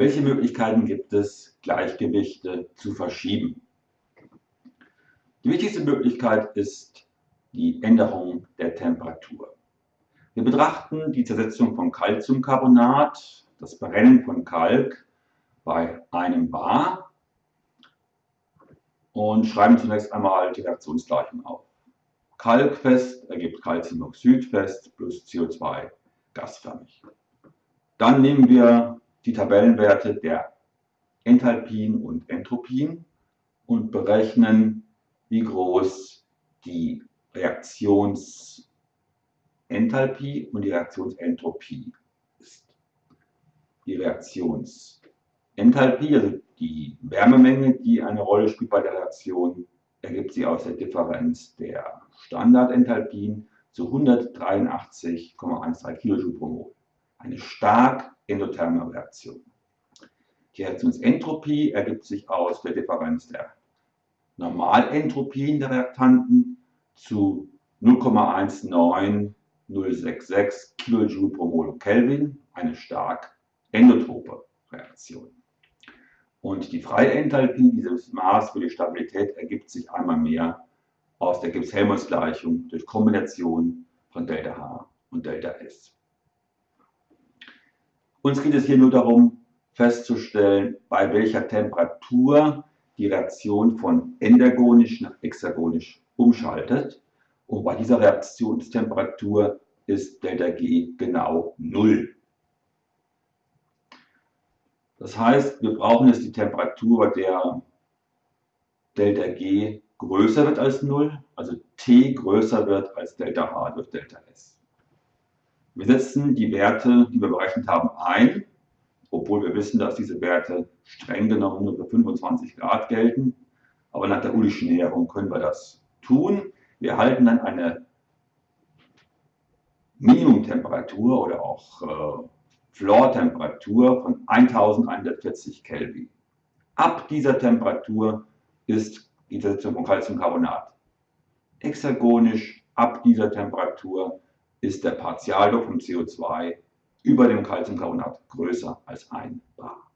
Welche Möglichkeiten gibt es, Gleichgewichte zu verschieben? Die wichtigste Möglichkeit ist die Änderung der Temperatur. Wir betrachten die Zersetzung von Calciumcarbonat, das Brennen von Kalk bei einem Bar und schreiben zunächst einmal die Reaktionsgleichung auf. Kalkfest ergibt Calciumoxidfest plus CO2 gasförmig. Dann nehmen wir die Tabellenwerte der Enthalpien und Entropien und berechnen, wie groß die Reaktionsenthalpie und die Reaktionsentropie ist. Die Reaktionsenthalpie, also die Wärmemenge, die eine Rolle spielt bei der Reaktion, ergibt sie aus der Differenz der Standardenthalpien zu 183,13 kJ pro Mol. Eine stark endotherme Reaktion. Die Reaktionsentropie ergibt sich aus der Differenz der Normalentropien der Reaktanten zu 0,19066 kJ pro Mol Kelvin, eine stark endotrope Reaktion. Und die freie Enthalpie, dieses Maß für die Stabilität, ergibt sich einmal mehr aus der Gibbs-Helmholtz-Gleichung durch Kombination von ΔH und ΔS. Uns geht es hier nur darum, festzustellen, bei welcher Temperatur die Reaktion von endergonisch nach hexagonisch umschaltet. Und bei dieser Reaktionstemperatur ist ΔG genau 0. Das heißt, wir brauchen jetzt die Temperatur, bei der ΔG größer wird als 0, also T größer wird als ΔH durch ΔS. Wir setzen die Werte, die wir berechnet haben, ein, obwohl wir wissen, dass diese Werte streng genommen nur für 25 Grad gelten. Aber nach der Ullischen Näherung können wir das tun. Wir erhalten dann eine Minimumtemperatur oder auch äh, Floor-Temperatur von 1140 Kelvin. Ab dieser Temperatur ist die Zersetzung von Calciumcarbonat hexagonisch. Ab dieser Temperatur ist der Partialdruck vom CO2 über dem Calciumcarbonat größer als 1 bar.